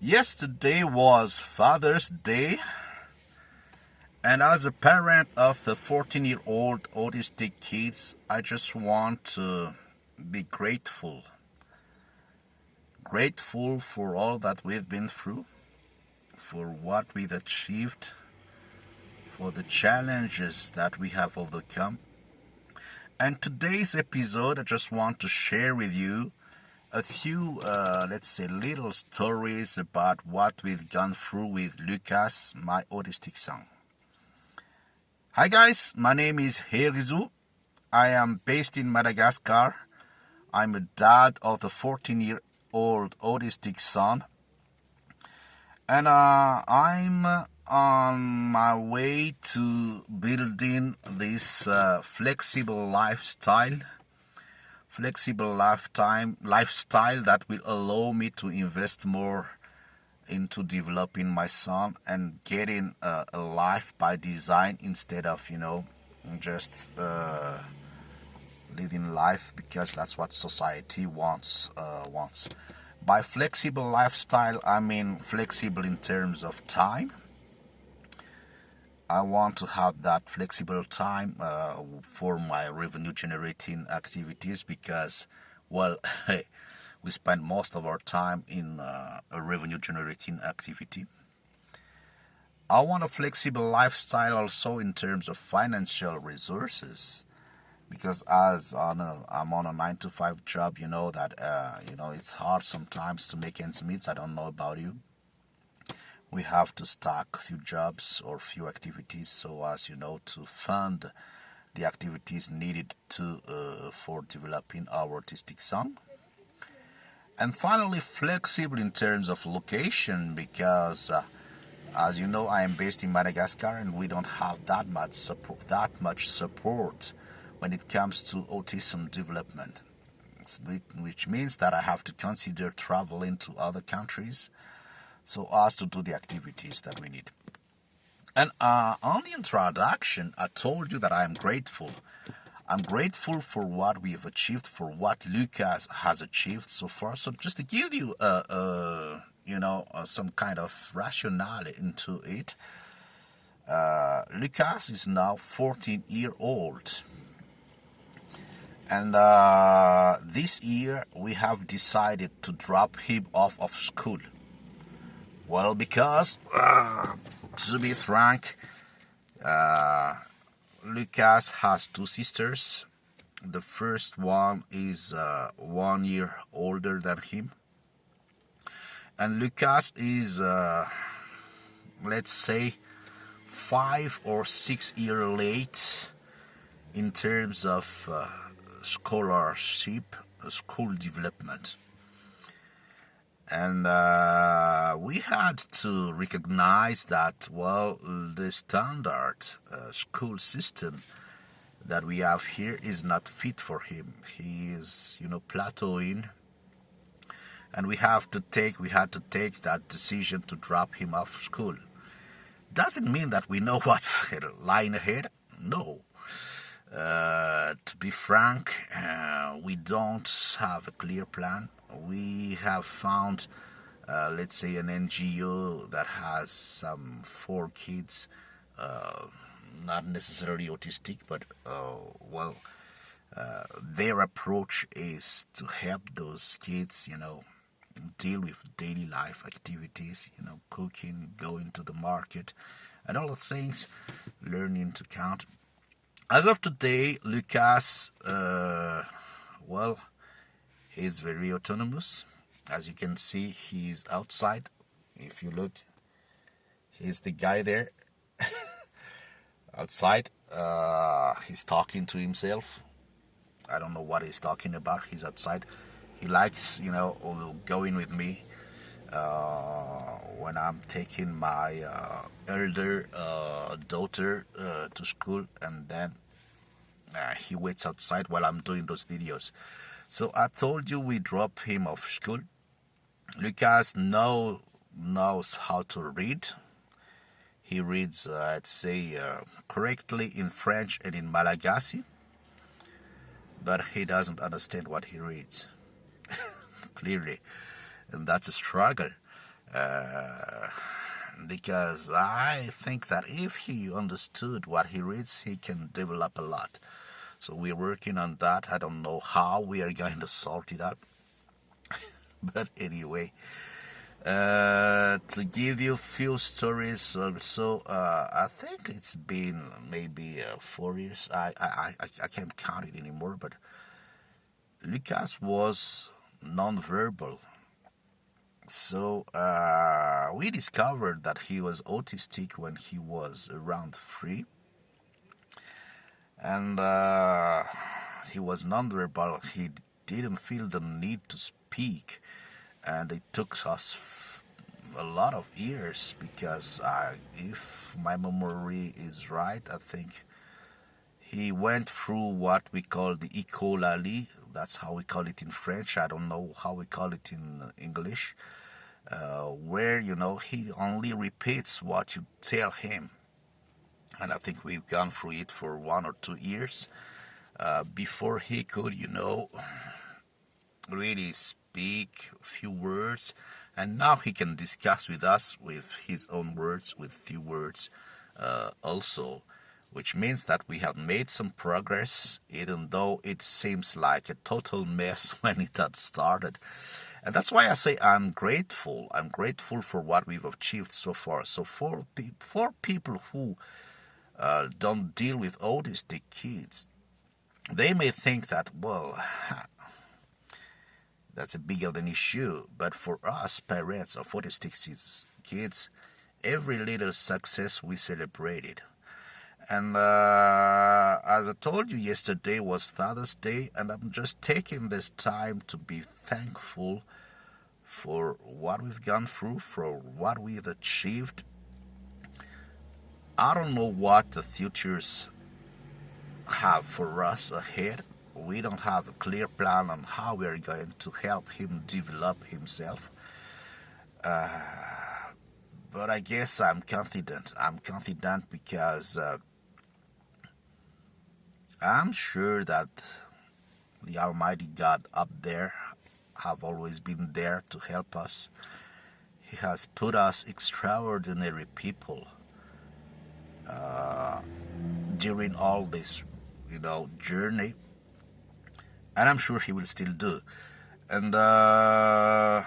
Yesterday was Father's Day, and as a parent of the 14 year old autistic kids, I just want to be grateful. Grateful for all that we've been through, for what we've achieved, for the challenges that we have overcome. And today's episode, I just want to share with you a few, uh, let's say, little stories about what we've gone through with Lucas, my autistic son. Hi guys, my name is Herizu. I am based in Madagascar. I'm a dad of a 14 year old autistic son. And uh, I'm on my way to building this uh, flexible lifestyle flexible lifetime lifestyle that will allow me to invest more into developing my son and getting a, a life by design instead of you know just uh, living life because that's what society wants uh, wants. By flexible lifestyle i mean flexible in terms of time I want to have that flexible time uh, for my revenue generating activities because, well, we spend most of our time in uh, a revenue generating activity. I want a flexible lifestyle also in terms of financial resources because as on a, I'm on a nine to five job, you know that uh, you know it's hard sometimes to make ends meet. I don't know about you we have to stack few jobs or few activities so as you know to fund the activities needed to uh, for developing our autistic son and finally flexible in terms of location because uh, as you know I am based in Madagascar and we don't have that much support that much support when it comes to autism development which means that I have to consider traveling to other countries so as to do the activities that we need. And uh, on the introduction, I told you that I am grateful. I'm grateful for what we have achieved, for what Lucas has achieved so far. So just to give you, uh, uh, you know, uh, some kind of rationale into it, uh, Lucas is now 14 year old. And uh, this year we have decided to drop him off of school. Well, because, uh, to be frank, uh, Lucas has two sisters. The first one is uh, one year older than him. And Lucas is, uh, let's say, five or six years late in terms of uh, scholarship, school development and uh, we had to recognize that well the standard uh, school system that we have here is not fit for him. He is you know plateauing. And we have to take we had to take that decision to drop him off school. Doesn't mean that we know what's lying ahead. No uh, to be frank uh, we don't have a clear plan we have found, uh, let's say, an NGO that has some four kids, uh, not necessarily autistic, but uh, well, their approach is to help those kids, you know, deal with daily life activities, you know, cooking, going to the market, and all the things, learning to count. As of today, Lucas, uh, well, he's very autonomous. As you can see he's outside. If you look he's the guy there. Outside uh, he's talking to himself. I don't know what he's talking about. He's outside. He likes you know going with me uh, when I'm taking my uh, elder uh, daughter uh, to school and then uh, he waits outside while I'm doing those videos so I told you we drop him off school. Lucas now knows how to read. He reads, uh, I'd say, correctly in French and in Malagasy, but he doesn't understand what he reads. Clearly. And that's a struggle. Uh, because I think that if he understood what he reads, he can develop a lot. So we're working on that. I don't know how we are going to sort it out. but anyway, uh, to give you a few stories also, uh, I think it's been maybe uh, four years. I, I, I, I can't count it anymore, but Lucas was non-verbal so uh, we discovered that he was autistic when he was around three, and uh, he was nonverbal. He didn't feel the need to speak, and it took us a lot of years because uh, if my memory is right, I think he went through what we call the echolalie. That's how we call it in French. I don't know how we call it in English. Uh, where you know he only repeats what you tell him. And i think we've gone through it for one or two years. Uh, before he could you know really speak a few words. And now he can discuss with us with his own words with few words uh, also which means that we have made some progress even though it seems like a total mess when it had started and that's why I say I'm grateful. I'm grateful for what we've achieved so far. So for, for people who uh, don't deal with autistic kids, they may think that, well, that's a big of an issue. But for us, parents of autistic kids, every little success we celebrated. And uh, as I told you yesterday was Father's Day, and I'm just taking this time to be thankful for what we've gone through, for what we've achieved. I don't know what the futures have for us ahead. We don't have a clear plan on how we are going to help him develop himself. Uh, but I guess I'm confident. I'm confident because uh, I'm sure that the Almighty God up there have always been there to help us. He has put us extraordinary people uh, during all this, you know, journey, and I'm sure He will still do. And uh,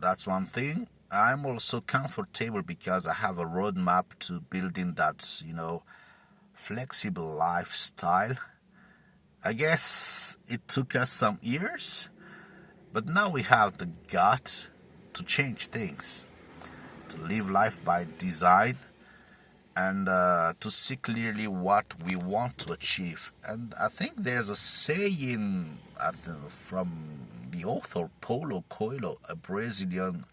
that's one thing. I'm also comfortable because I have a roadmap to building that, you know, flexible lifestyle I guess it took us some years, but now we have the gut to change things, to live life by design, and uh, to see clearly what we want to achieve. And I think there's a saying from the author Paulo Coelho, a Brazilian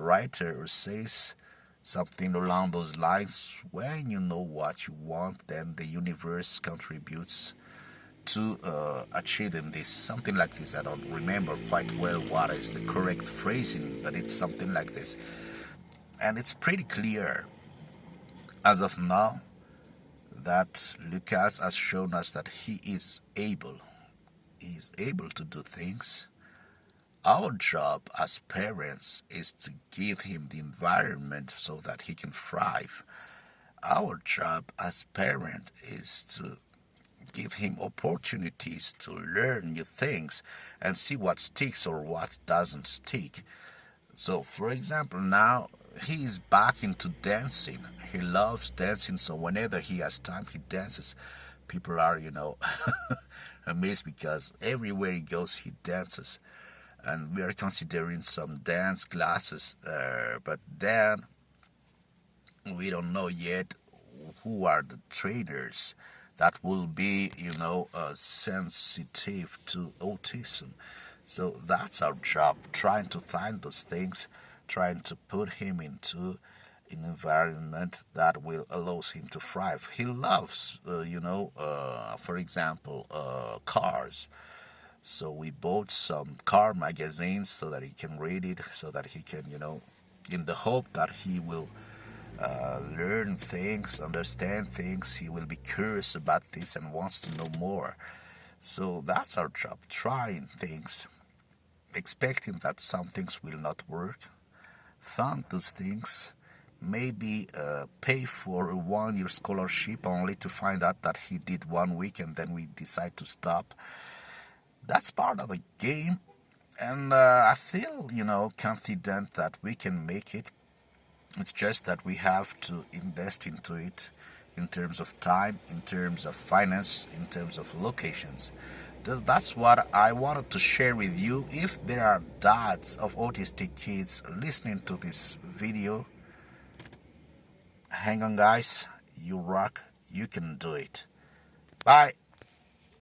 writer, says something along those lines when you know what you want, then the universe contributes to uh, achieving this. Something like this. I don't remember quite well what is the correct phrasing, but it's something like this. And it's pretty clear as of now that Lucas has shown us that he is able. He is able to do things. Our job as parents is to give him the environment so that he can thrive. Our job as parent is to give him opportunities to learn new things and see what sticks or what doesn't stick. So, for example, now he is back into dancing. He loves dancing, so whenever he has time, he dances. People are, you know, amazed because everywhere he goes, he dances. And we are considering some dance classes, uh, but then we don't know yet who are the trainers that will be, you know, uh, sensitive to autism. So that's our job, trying to find those things, trying to put him into an environment that will allows him to thrive. He loves, uh, you know, uh, for example, uh, cars. So we bought some car magazines so that he can read it, so that he can, you know, in the hope that he will uh, learn things, understand things. He will be curious about this and wants to know more. So that's our job, trying things, expecting that some things will not work, fund those things maybe uh, pay for a one year scholarship only to find out that he did one week and then we decide to stop that's part of the game and uh, i feel you know confident that we can make it it's just that we have to invest into it in terms of time in terms of finance in terms of locations that's what I wanted to share with you. If there are dads of autistic kids listening to this video, hang on guys, you rock, you can do it. Bye.